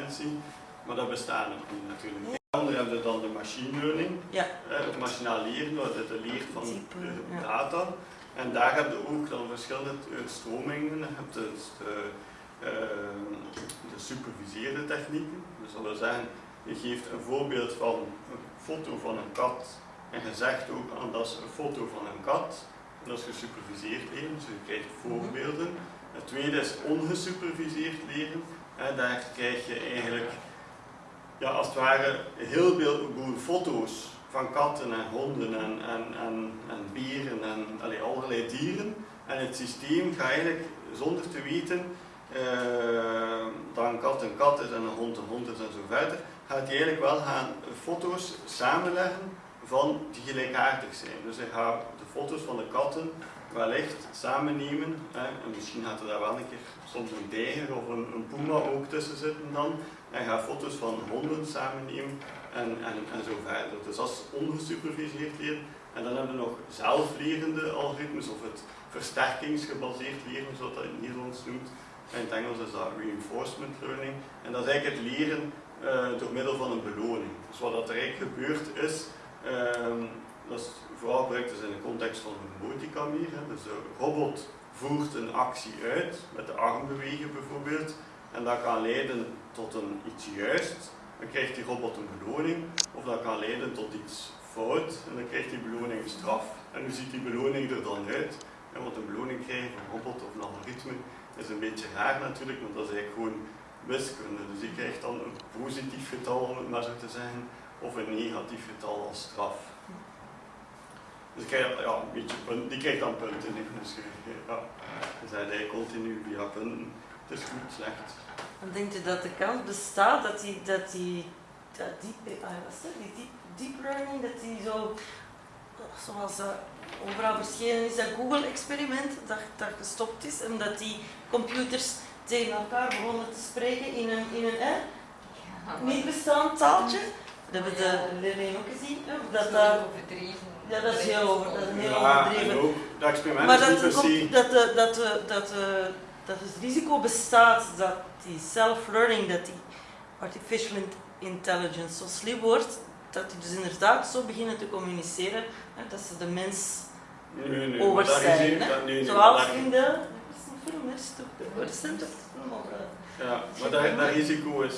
intelligentie, maar dat bestaat nog niet natuurlijk. Dan hebben we dan de machine learning, Ja. eh, het machinaal leren, je de leert van eh, ja. data. En daar heb je ook dan verschillende eh, stromingen. Je hebt dus de, eh, de superviseerde technieken. Dus dat wil zeggen, je geeft een voorbeeld van een foto van een kat en je zegt ook aan dat is een foto van een kat. En dat is gesuperviseerd leren, dus je krijgt voorbeelden. Het tweede is ongesuperviseerd leren. Daar krijg je eigenlijk ja, als het ware heel veel foto's van katten en honden en, en, en, en beren en allerlei dieren. En het systeem gaat eigenlijk zonder te weten eh, dat een kat een kat is en een hond een hond is en zo verder, gaat hij eigenlijk wel gaan foto's samenleggen van die gelijkaardig zijn. Dus hij gaat de foto's van de katten wellicht samennemen. Hè, en misschien gaat er daar wel een keer soms een tijger of een, een puma ook tussen zitten dan. En gaat foto's van honden samennemen en, en, en zo verder. Dus dat is ongesuperviseerd leren. En dan hebben we nog zelflerende algoritmes of het versterkingsgebaseerd leren, zoals dat in het Nederlands noemt. In het Engels is dat reinforcement learning. En dat is eigenlijk het leren eh, door middel van een beloning. Dus wat er eigenlijk gebeurd is, ehm, dat is vooral gebruikt is in de context van een multicamer. hè. Dus de robot voert een actie uit, met de arm bewegen bijvoorbeeld. En dat kan leiden tot een iets juist, dan krijgt die robot een beloning. Of dat kan leiden tot iets fout, en dan krijgt die beloning een straf. En hoe ziet die beloning er dan uit? Wat een beloning krijgen van een robot of een algoritme is een beetje raar natuurlijk, want dat is eigenlijk gewoon wiskunde. Dus die krijgt dan een positief getal, om het maar zo te zeggen, of een negatief getal als straf. Dus die krijgt, ja, een beetje punten, die krijgt dan punten. Dus je- ja, dus hij eigenlijk continu via punten. Het is goed, slecht. Dan denkt u dat de kans bestaat dat die, dat die, dat die, ah, wat is dat? die deep, deep learning, dat die zo, zoals dat overal verschenen is, dat Google-experiment, dat, dat gestopt is en dat die computers tegen elkaar begonnen te spreken in een, in een eh, niet bestaand taaltje. Dat hebben de leerlingen ook gezien. hè, Dat, dat, overdreven. ja, dat is heel, over, dat is een heel Ja, overdreven. en ook, dat experiment Maar is dat, dat, de- dat, dat, dat het risico bestaat dat die self-learning, dat die artificial in- intelligence zo slim wordt, dat die dus inderdaad zo beginnen te communiceren, hè, dat ze de mens Nee, over zijn. risico- hè. dat- nee, nee, Zoals in de, er is een film, is toch recente film over. eh, Ja, maar dat, dat risico is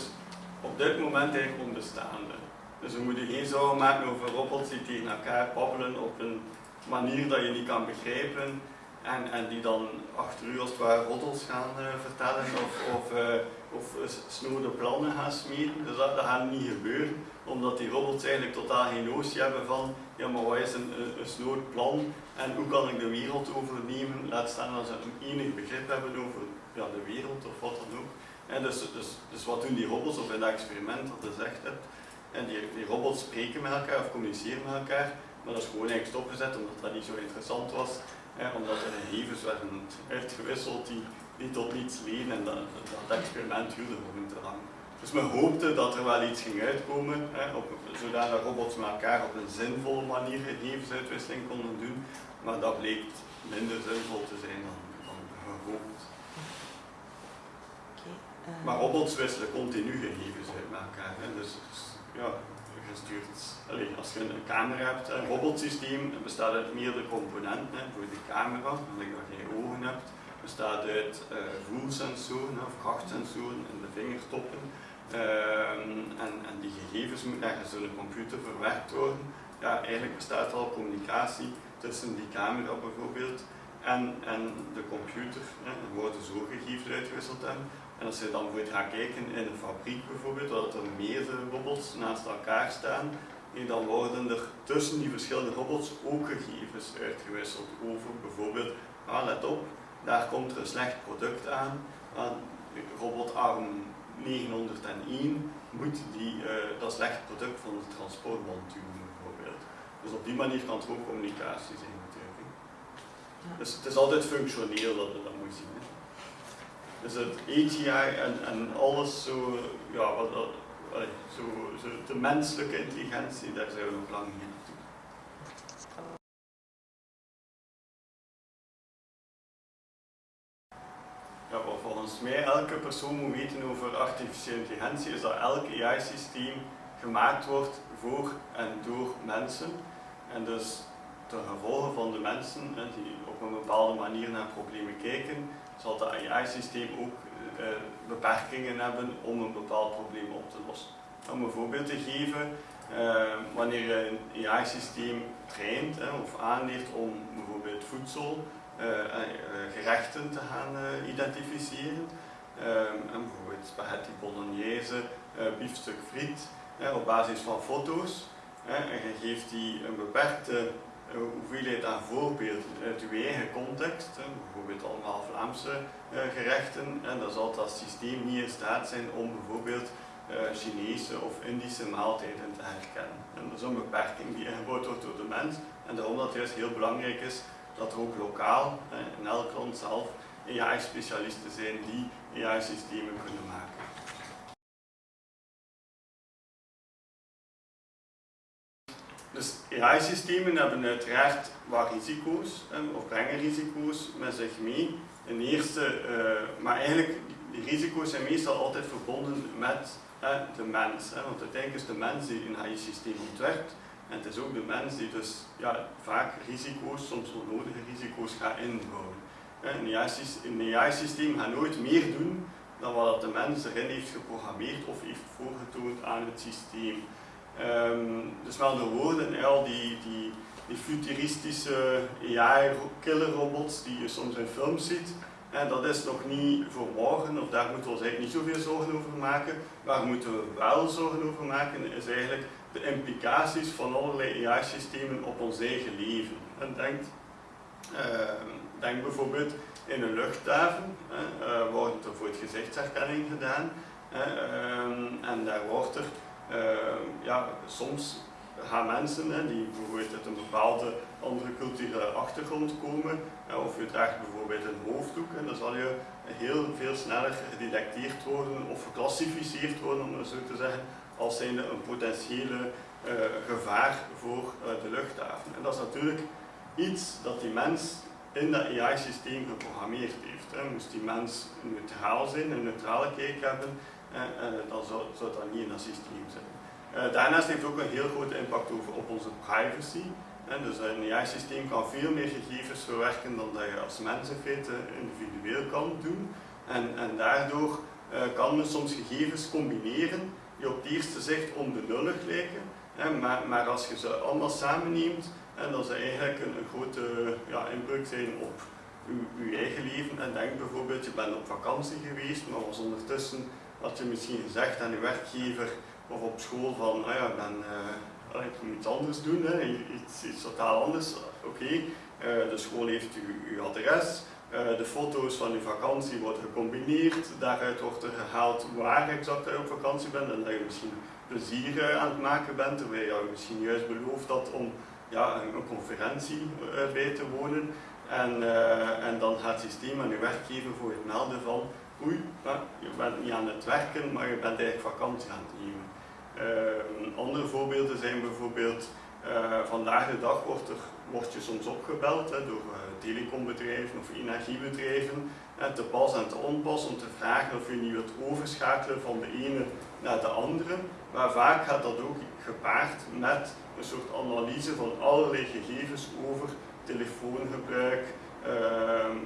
op dit moment eigenlijk onbestaande. Dus we moeten geen zorgen maken over robots die tegen elkaar babbelen op een manier dat je niet kan begrijpen en, en die dan achter u als het ware gaan eh, vertellen of, of, eh, of eh, snode plannen gaan smeden. Dus dat, dat gaat niet gebeuren, omdat die robots eigenlijk totaal geen notie hebben van ja, maar wat is een, een, een snood plan en hoe kan ik de wereld overnemen, laat staan als ze een enig begrip hebben over de wereld of wat dan ook. En dus, dus, dus wat doen die robots, of in dat experiment dat je zegt hebt, spreken met elkaar of communiceren met elkaar, maar dat is gewoon eigenlijk stopgezet omdat dat niet zo interessant was, hè, omdat er gegevens werden uitgewisseld die, die tot niets leden en dat, dat experiment duurde gewoon te lang. Dus men hoopte dat er wel iets ging uitkomen, hè, op, zodat robots met elkaar op een zinvolle manier gegevensuitwisseling konden doen, maar dat bleek minder zinvol te zijn dan, dan gehoopt. eh, Maar robots wisselen continu gegevens uit met elkaar. Hè. Dus, ja, gestuurd. Allee, als je een camera hebt, een robotsysteem bestaat uit meerdere componenten. Voor de camera, gelijk dat je ogen hebt, bestaat uit eh, voelsensoren of krachtsensoren in de vingertoppen. Ehm, en, en die gegevens moeten door de computer verwerkt worden. Ja, eigenlijk bestaat al communicatie tussen die camera bijvoorbeeld en, en de computer. Hè. Er worden zo gegevens uitgewisseld hebben. En als je dan voor gaat kijken in een fabriek bijvoorbeeld, waar er meerdere robots naast elkaar staan, dan worden er tussen die verschillende robots ook gegevens uitgewisseld over bijvoorbeeld, ah, let op, daar komt er een slecht product aan, robotarm 901 moet die, eh, dat slecht product van de transportband duwen bijvoorbeeld. Dus op die manier kan het ook communicatie zijn natuurlijk. Dus het is altijd functioneel dat we dat moeten zien. Hè. Dus het AGI en, alles zo, ja, wat, dat- zo, zo, de menselijke intelligentie, daar zijn we nog lang niet. Ja, wat volgens mij elke persoon moet weten over artificiële intelligentie, is dat elk AI-systeem gemaakt wordt voor en door mensen. En dus de gevolgen van de mensen die op een bepaalde manier naar problemen kijken, zal dat AI-systeem ook eh, beperkingen hebben om een bepaald probleem op te lossen. Om een voorbeeld te geven, uh, wanneer je een AI-systeem traint of aanleert om bijvoorbeeld voedsel, gerechten te gaan identificeren, en bijvoorbeeld spaghetti bolognese, biefstuk friet, op basis van foto's, en je geeft die een beperkte hoeveelheid aan voorbeelden uit uw eigen context, bijvoorbeeld allemaal Vlaamse gerechten, en dan zal dat systeem niet in staat zijn om bijvoorbeeld uh, Chinese of Indische maaltijden te herkennen. En dat is een beperking die ingebouwd wordt door de mens en daarom dat het juist heel belangrijk is dat er ook lokaal, in elk land zelf, AI-specialisten zijn die AI-systemen kunnen maken. Dus AI-systemen hebben uiteraard wat risico's, of brengen risico's met zich mee. Een eerste, uh, maar eigenlijk, die risico's zijn meestal altijd verbonden met de mens. Want uiteindelijk is de mens die een AI-systeem ontwerpt. En het is ook de mens die dus ja, vaak risico's, soms onnodige risico's gaat inbouwen. Een AI-systeem gaat nooit meer doen dan wat de mens erin heeft geprogrammeerd of heeft voorgetoond aan het systeem. Um, dus met andere woorden, al die, die, die futuristische AI-killer-robots die je soms in films ziet, dat is nog niet voor morgen, of daar moeten we ons eigenlijk niet zoveel zorgen over maken. Waar moeten we wel zorgen over maken, is eigenlijk de implicaties van allerlei AI-systemen op ons eigen leven. En denk, uh, denk bijvoorbeeld in een luchthaven, uh, wordt er voor het gezichtsherkenning gedaan. Uh, en daar wordt er ehm, ja, soms gaan mensen hè, die bijvoorbeeld uit een bepaalde andere culturele achtergrond komen, of je draagt bijvoorbeeld een hoofddoek, en dan zal je heel veel sneller gedetecteerd worden of geclassificeerd worden, om zo te zeggen, als zijnde een potentiële uh, gevaar voor uh, de luchthaven. En dat is natuurlijk iets dat die mens in dat AI-systeem geprogrammeerd heeft. Hè. Moest die mens neutraal zijn, een neutrale kijk hebben, dan zou, dat niet in dat systeem zijn. daarnaast heeft het ook een heel grote impact over, op onze privacy. Dus een AI-systeem kan veel meer gegevens verwerken dan dat je als mens in feite individueel kan doen. En, en daardoor kan men soms gegevens combineren die op het eerste zicht onbenullig lijken. Maar, maar als je ze allemaal samenneemt, en dan ze eigenlijk een, een grote ja, inbreuk zijn op uw, eigen leven. En denk bijvoorbeeld, je bent op vakantie geweest, maar was ondertussen had je misschien gezegd aan je werkgever of op school van, ah ja, ben... Uh, ik moet iets anders doen, hè. Iets, iets totaal anders. Oké, uh, de school heeft uw, uw adres, uh, de foto's van uw vakantie worden gecombineerd, daaruit wordt er gehaald waar exact je op vakantie bent en dat je misschien plezier aan het maken bent, terwijl je misschien juist beloofd had om ja, een, conferentie bij te wonen. En, en dan gaat het systeem aan je werkgever voor het melden van oei, je bent niet aan het werken, maar je bent eigenlijk vakantie aan het nemen. Uh, andere voorbeelden zijn bijvoorbeeld, uh, vandaag de dag wordt, er, je soms opgebeld hè, door uh, telecombedrijven of energiebedrijven en te pas en te onpas om te vragen of je niet wilt overschakelen van de ene naar de andere. Maar vaak gaat dat ook gepaard met een soort analyse van allerlei gegevens over telefoongebruik,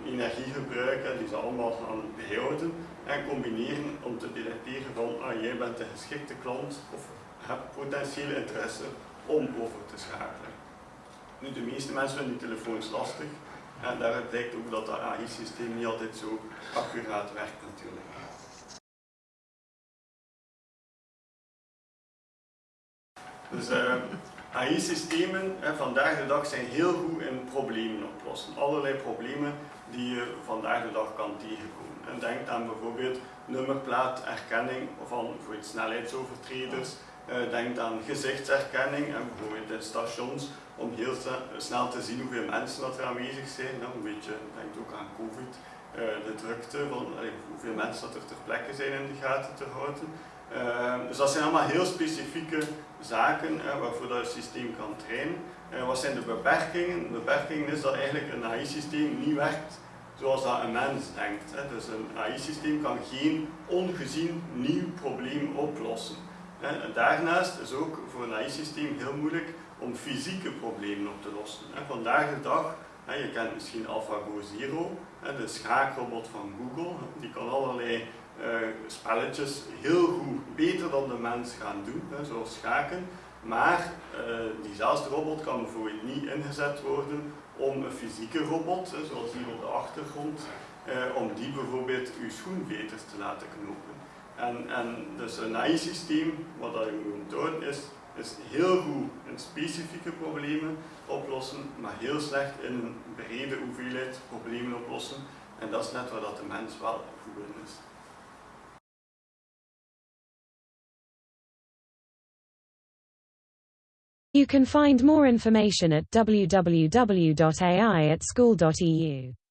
energiegebruik, hè, die ze allemaal gaan behouden en combineren om te detecteren van ah, jij bent de geschikte klant of hebt potentiële interesse om over te schakelen. Nu, de meeste mensen vinden die telefoons lastig en daaruit blijkt ook dat dat AI-systeem niet altijd zo accuraat werkt natuurlijk. Dus uh, eh, AI-systemen vandaag de dag zijn heel goed in problemen oplossen. Allerlei problemen die je vandaag de dag kan tegenkomen. En denk aan bijvoorbeeld nummerplaaterkenning van snelheidsovertreders. Uh, denk aan gezichtsherkenning en bijvoorbeeld in stations om heel snel te zien hoeveel mensen dat er aanwezig zijn. Een beetje, denk ook aan COVID, uh, de drukte van hoeveel mensen dat er ter plekke zijn in de gaten te houden. Dus dat zijn allemaal heel specifieke zaken waarvoor dat systeem kan trainen. wat zijn de beperkingen? De beperking is dat eigenlijk een AI-systeem niet werkt zoals dat een mens denkt. Hè. Dus een AI-systeem kan geen ongezien nieuw probleem oplossen. Daarnaast is ook voor een AI-systeem heel moeilijk om fysieke problemen op te lossen. Vandaag de dag, je kent misschien AlphaGo Zero, de schaakrobot van Google, die kan allerlei spelletjes heel goed, beter dan de mens gaan doen, hè, zoals schaken. Maar uh, diezelfde robot kan bijvoorbeeld niet ingezet worden om een fysieke robot, hè, zoals hier op de achtergrond, uh, om die bijvoorbeeld uw schoenveters te laten knopen. En, en dus een AI-systeem, wat dat je moet doen is, is heel goed in specifieke problemen oplossen, maar heel slecht in een brede hoeveelheid problemen oplossen. En dat is net waar dat de mens wel goed in is. You can find more information at www.aiatschool.eu.